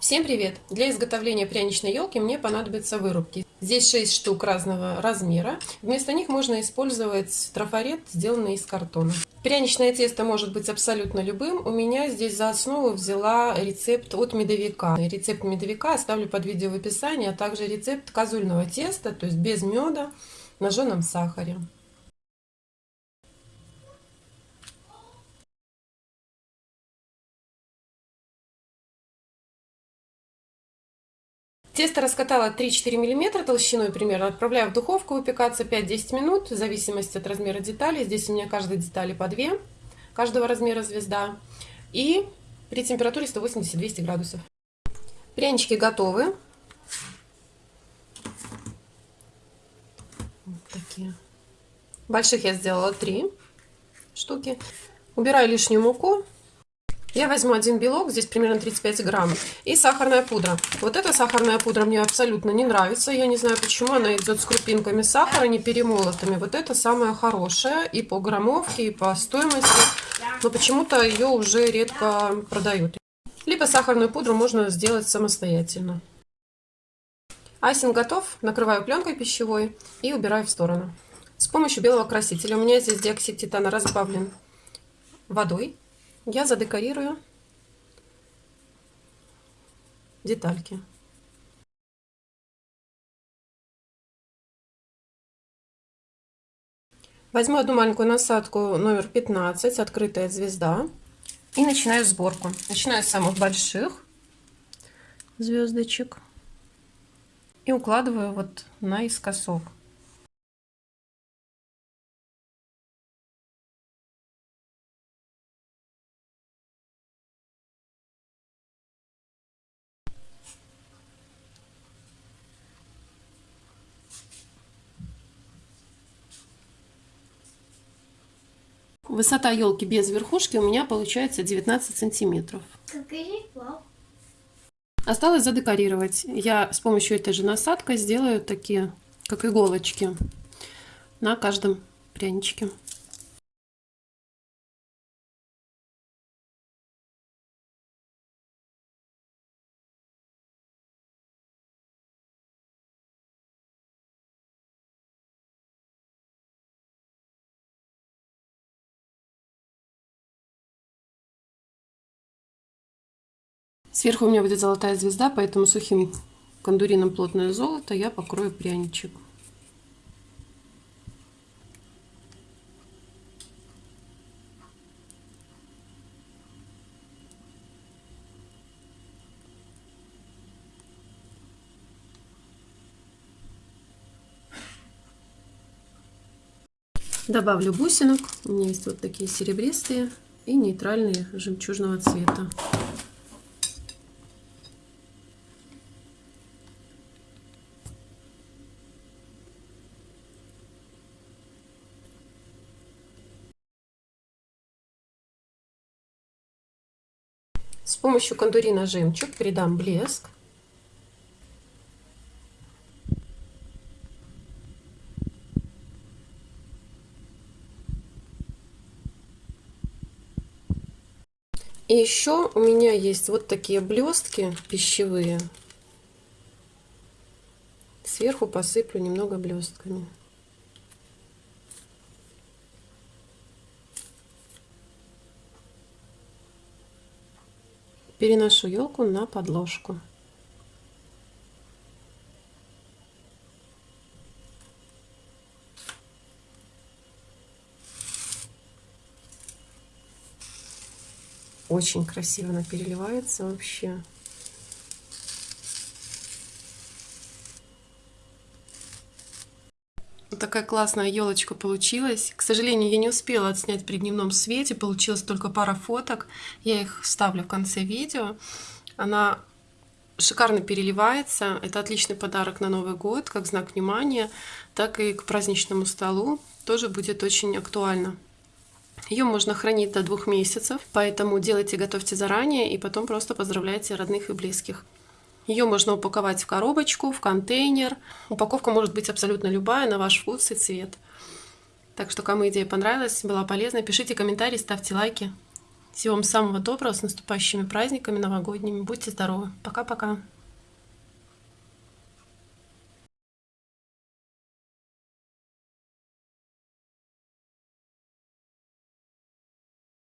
Всем привет! Для изготовления пряничной елки мне понадобятся вырубки. Здесь 6 штук разного размера. Вместо них можно использовать трафарет, сделанный из картона. Пряничное тесто может быть абсолютно любым. У меня здесь за основу взяла рецепт от медовика. Рецепт медовика оставлю под видео в описании, а также рецепт козульного теста, то есть без меда, на жженом сахаре. Тесто раскатала 3-4 мм толщиной примерно. Отправляю в духовку выпекаться 5-10 минут, в зависимости от размера деталей. Здесь у меня каждой детали по 2, каждого размера звезда. И при температуре 180-200 градусов. Прянички готовы. Вот такие. Больших я сделала 3 штуки. Убираю лишнюю муку. Я возьму один белок, здесь примерно 35 грамм, и сахарная пудра. Вот эта сахарная пудра мне абсолютно не нравится. Я не знаю почему, она идет с крупинками сахара, не перемолотыми. Вот это самая хорошая и по граммовке, и по стоимости. Но почему-то ее уже редко продают. Либо сахарную пудру можно сделать самостоятельно. Айсинг готов. Накрываю пленкой пищевой и убираю в сторону. С помощью белого красителя. У меня здесь диоксид титана разбавлен водой я задекорирую детальки. Возьму одну маленькую насадку номер 15, открытая звезда, и начинаю сборку. Начинаю с самых больших звездочек и укладываю вот наискосок. Высота елки без верхушки у меня получается 19 сантиметров. Осталось задекорировать. Я с помощью этой же насадкой сделаю такие, как иголочки, на каждом пряничке. Сверху у меня будет золотая звезда, поэтому сухим кондурином плотное золото я покрою пряничек. Добавлю бусинок. У меня есть вот такие серебристые и нейтральные жемчужного цвета. С помощью кондурина жемчуг придам блеск. И еще у меня есть вот такие блестки пищевые. Сверху посыплю немного блестками. Переношу елку на подложку. Очень красиво она переливается вообще. Такая классная елочка получилась. К сожалению, я не успела отснять при дневном свете, получилось только пара фоток. Я их вставлю в конце видео. Она шикарно переливается. Это отличный подарок на Новый год, как знак внимания, так и к праздничному столу. Тоже будет очень актуально. Ее можно хранить до двух месяцев, поэтому делайте, готовьте заранее и потом просто поздравляйте родных и близких. Ее можно упаковать в коробочку, в контейнер. Упаковка может быть абсолютно любая, на ваш вкус и цвет. Так что, кому идея понравилась, была полезна, пишите комментарии, ставьте лайки. Всего вам самого доброго, с наступающими праздниками новогодними. Будьте здоровы. Пока-пока.